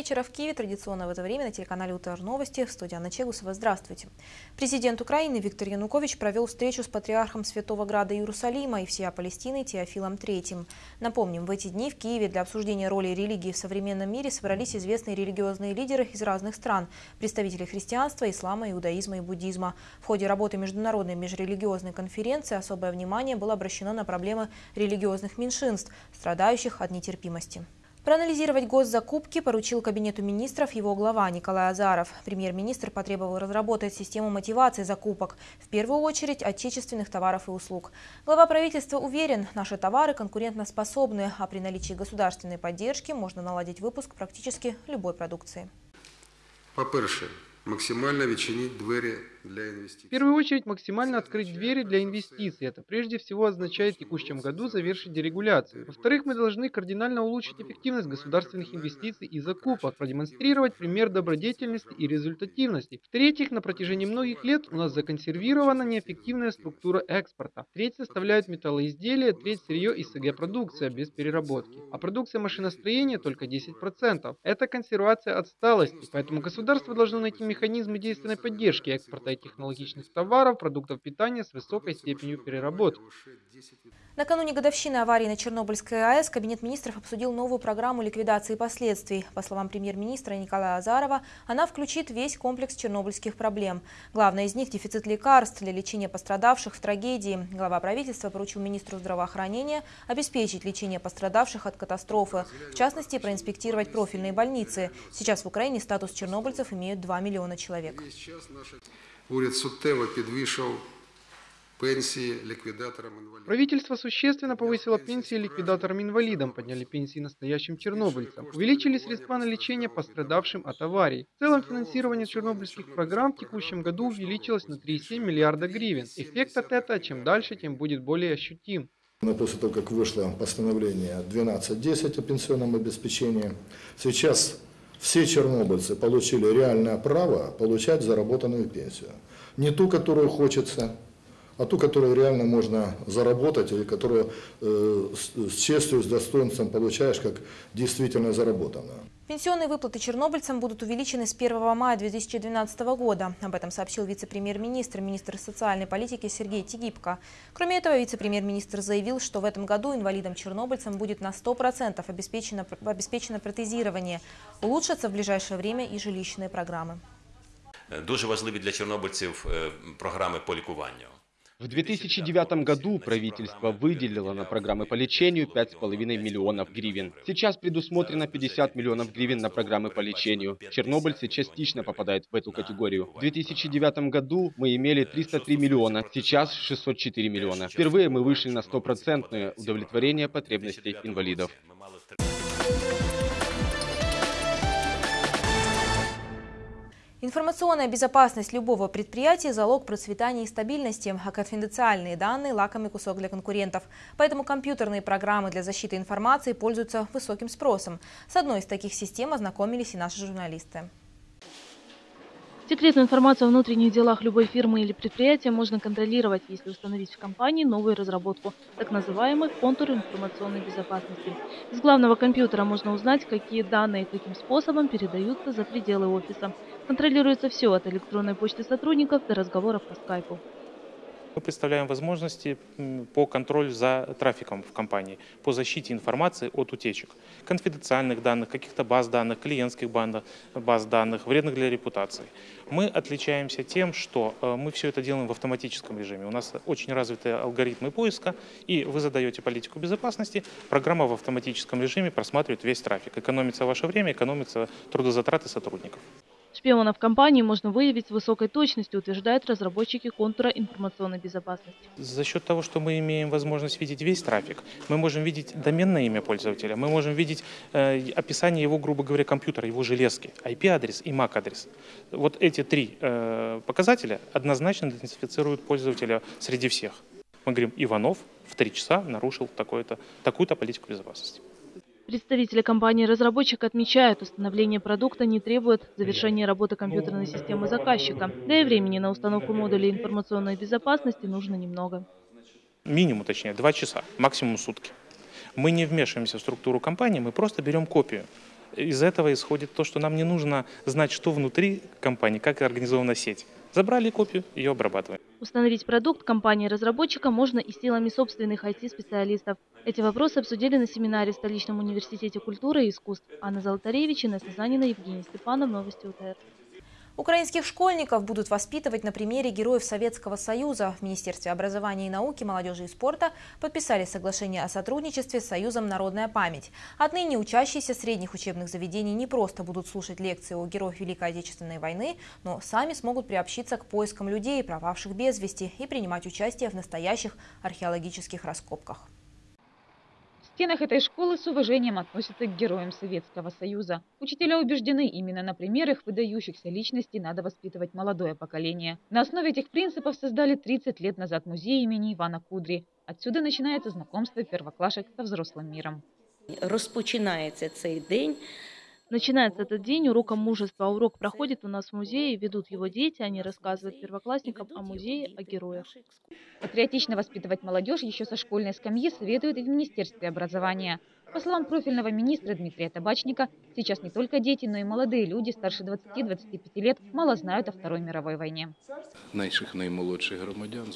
вечера в Киеве. Традиционно в это время на телеканале УТР Новости. В студии Анна Чегусова. Здравствуйте. Президент Украины Виктор Янукович провел встречу с патриархом Святого Града Иерусалима и всея Палестины Теофилом III. Напомним, в эти дни в Киеве для обсуждения роли религии в современном мире собрались известные религиозные лидеры из разных стран, представители христианства, ислама, иудаизма и буддизма. В ходе работы Международной межрелигиозной конференции особое внимание было обращено на проблемы религиозных меньшинств, страдающих от нетерпимости. Проанализировать госзакупки поручил Кабинету министров его глава Николай Азаров. Премьер-министр потребовал разработать систему мотивации закупок, в первую очередь отечественных товаров и услуг. Глава правительства уверен, наши товары конкурентоспособны, а при наличии государственной поддержки можно наладить выпуск практически любой продукции. По-перше, максимально відчиніть двері для инвестиций. В первую очередь, максимально открыть двери для инвестиций. Это прежде всего означает в текущем году завершить дерегуляцию. Во-вторых, мы должны кардинально улучшить эффективность государственных инвестиций и закупок, продемонстрировать пример добродетельности и результативности. В-третьих, на протяжении многих лет у нас законсервирована неэффективная структура экспорта. Треть составляют металлоизделия, треть сырье и СГ-продукция без переработки. А продукция машиностроения только 10%. Это консервация отсталости, поэтому государство должно найти механизмы действенной поддержки экспорта и технологичных товаров, продуктов питания с высокой степенью переработки. Накануне годовщины аварии на Чернобыльской АЭС Кабинет министров обсудил новую программу ликвидации последствий. По словам премьер-министра Николая Азарова, она включит весь комплекс чернобыльских проблем. Главное из них – дефицит лекарств для лечения пострадавших в трагедии. Глава правительства поручил министру здравоохранения обеспечить лечение пострадавших от катастрофы. В частности, проинспектировать профильные больницы. Сейчас в Украине статус чернобыльцев имеют 2 миллиона человек. Уряд суттєво підвищив пенсії ліквідаторам інвалідів. Правительство существенно повысило пенсии ликвидаторам-инвалидам, подняли пенсии настоящим чернобыльцам, увеличили средства на лечение пострадавшим от аварий. В целом финансирование чернобыльских программ в текущем году увеличилось на 3,7 миллиарда гривен. Эффект от этого чем дальше, тем будет более ощутим. Но после того, как вышло постановление 12.10 о пенсионном обеспечении, сейчас все чернобыльцы получили реальное право получать заработанную пенсию. Не ту, которую хочется, а ту, которую реально можно заработать, или которую э, с, с честью, с достоинством получаешь, как действительно заработанную. Пенсионные выплаты чернобыльцам будут увеличены с 1 мая 2012 года. Об этом сообщил вице-премьер-министр, министр социальной политики Сергей Тигипко. Кроме этого, вице-премьер-министр заявил, что в этом году инвалидам-чернобыльцам будет на 100% обеспечено, обеспечено протезирование. Улучшатся в ближайшее время и жилищные программы. Дуже важливі для чорнобильців е, програми по лікуванню. В 2009 году правительство выделило на программы по лечению 5,5 миллионов гривен. Сейчас предусмотрено 50 миллионов гривен на программы по лечению. Чернобыльцы частично попадают в эту категорию. В 2009 году мы имели 303 миллиона, сейчас 604 миллиона. Впервые мы вышли на стопроцентное удовлетворение потребностей инвалидов. Информационная безопасность любого предприятия – залог процветания и стабильности, а конфиденциальные данные – лакомый кусок для конкурентов. Поэтому компьютерные программы для защиты информации пользуются высоким спросом. С одной из таких систем ознакомились и наши журналисты. Секретную информацию о внутренних делах любой фирмы или предприятия можно контролировать, если установить в компании новую разработку, так называемый контур информационной безопасности. Из главного компьютера можно узнать, какие данные каким способом передаются за пределы офиса. Контролируется все от электронной почты сотрудников до разговоров по скайпу. Мы представляем возможности по контролю за трафиком в компании, по защите информации от утечек, конфиденциальных данных, каких-то баз данных, клиентских баз данных, вредных для репутации. Мы отличаемся тем, что э, мы все это делаем в автоматическом режиме. У нас очень развитые алгоритмы поиска, и вы задаете политику безопасности, программа в автоматическом режиме просматривает весь трафик. Экономится ваше время, экономится трудозатраты сотрудников. Шпионов компании можно выявить с высокой точностью, утверждают разработчики контура информационной безопасности. За счет того, что мы имеем возможность видеть весь трафик, мы можем видеть доменное имя пользователя, мы можем видеть э, описание его, грубо говоря, компьютера, его железки, IP-адрес и MAC-адрес. Вот эти три э, показателя однозначно идентифицируют пользователя среди всех. Мы говорим, Иванов в три часа нарушил такую-то политику безопасности. Представители компании-разработчика отмечают, установление продукта не требует завершения работы компьютерной системы заказчика, да и времени на установку модулей информационной безопасности нужно немного. Минимум, точнее, два часа, максимум сутки. Мы не вмешиваемся в структуру компании, мы просто берем копию из этого исходит то, что нам не нужно знать, что внутри компании, как организована сеть. Забрали копию, ее обрабатываем. Установить продукт компании-разработчика можно и силами собственных IT-специалистов. Эти вопросы обсудили на семинаре в Столичном университете культуры и искусств. Анна Золотаревич, Инесса Занина, Евгений Степанов. Новости УТР. Украинских школьников будут воспитывать на примере героев Советского Союза. В Министерстве образования и науки, молодежи и спорта подписали соглашение о сотрудничестве с Союзом «Народная память». Отныне учащиеся средних учебных заведений не просто будут слушать лекции о героях Великой Отечественной войны, но сами смогут приобщиться к поискам людей, пропавших без вести, и принимать участие в настоящих археологических раскопках стенах этой школы с уважением относятся к героям Советского Союза. Учителя убеждены, именно на примерах выдающихся личностей надо воспитывать молодое поколение. На основе этих принципов создали 30 лет назад музей имени Ивана Кудри. Отсюда начинается знакомство первоклашек со взрослым миром. Розпочинається цей день Начинается этот день уроком мужества. Урок проходит у нас в музее, ведут его дети, они рассказывают первоклассникам о музее, о героях. Патриотично воспитывать молодежь еще со школьной скамьи советуют и в Министерстве образования. По словам профильного министра Дмитрия Табачника, сейчас не только дети, но и молодые люди старше 20-25 лет мало знают о Второй мировой войне. Наших наимолодших громадян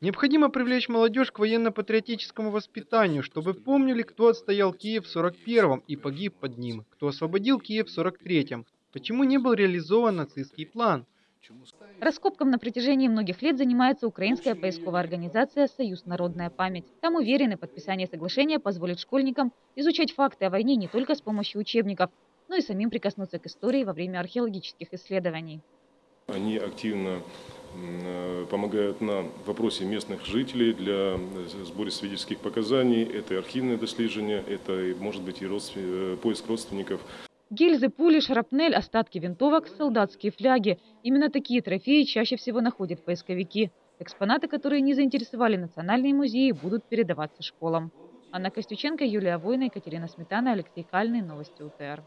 Необходимо привлечь молодежь к военно-патриотическому воспитанию, чтобы помнили, кто отстоял Киев в 41-м и погиб под ним, кто освободил Киев в 43-м, почему не был реализован нацистский план – Раскопком на протяжении многих лет занимается украинская поисковая организация «Союз Народная память». Там уверены, подписание соглашения позволит школьникам изучать факты о войне не только с помощью учебников, но и самим прикоснуться к истории во время археологических исследований. Они активно э, помогают нам в вопросе местных жителей для э, сбора свидетельских показаний. Это архивное дослідження, это может быть и э, поиск родственников. Гильзы, пули, шрапнель, остатки винтовок, солдатские фляги. Именно такие трофеи чаще всего находят поисковики. Экспонаты, которые не заинтересовали национальные музеи, будут передаваться школам. Анна Костюченко, Юлия Война, Екатерина Сметана, Алексей Кальный. Новости УТР.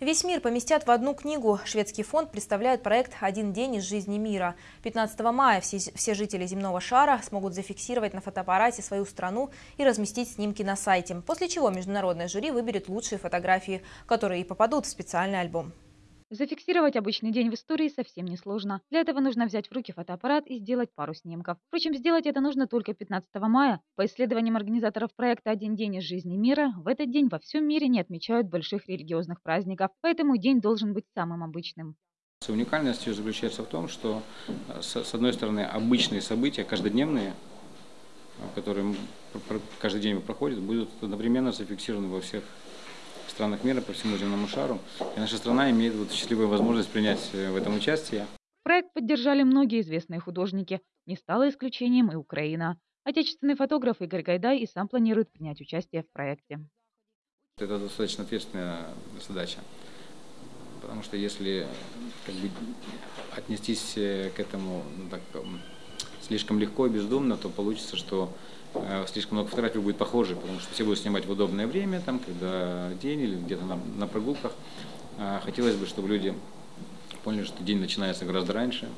Весь мир поместят в одну книгу. Шведский фонд представляет проект «Один день из жизни мира». 15 мая все, все жители земного шара смогут зафиксировать на фотоаппарате свою страну и разместить снимки на сайте, после чего международное жюри выберет лучшие фотографии, которые и попадут в специальный альбом. Зафиксировать обычный день в истории совсем несложно. Для этого нужно взять в руки фотоаппарат и сделать пару снимков. Впрочем, сделать это нужно только 15 мая. По исследованиям организаторов проекта «Один день из жизни мира», в этот день во всем мире не отмечают больших религиозных праздников, поэтому день должен быть самым обычным. Уникальность ее заключается в том, что, э, с одной стороны, обычные события, каждодневные, которые каждый день проходят, будут одновременно зафиксированы во всех странах мира, по всему земному шару. И наша страна имеет вот счастливую возможность принять э, в этом участие. Проект поддержали многие известные художники. Не стало исключением и Украина. Отечественный фотограф Игорь Гайдай и сам планирует принять участие в проекте. Это достаточно ответственная задача. Потому что если как бы, отнестись э, к этому ну, так, слишком легко и бездумно, то получится, что слишком много фотографий будет похожи, потому что все будут снимать в удобное время, там, когда день или где-то на, на прогулках. А хотелось бы, чтобы люди поняли, что день начинается гораздо раньше.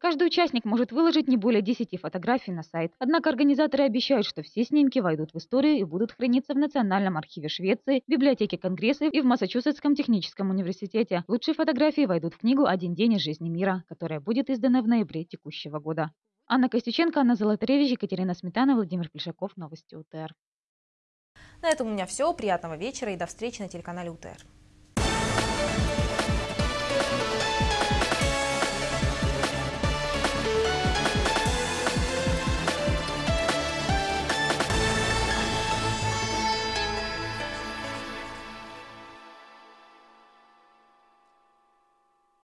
Каждый участник может выложить не более 10 фотографий на сайт. Однако организаторы обещают, что все снимки войдут в историю и будут храниться в Национальном архиве Швеции, библиотеке Конгресса и в Массачусетском техническом университете. Лучшие фотографии войдут в книгу «Один день из жизни мира», которая будет издана в ноябре текущего года. Анна Костюченко, Анна Золотаревич, Екатерина Сметана, Владимир Плешаков. Новости УТР. На этом у меня все. Приятного вечера и до встречи на телеканале УТР.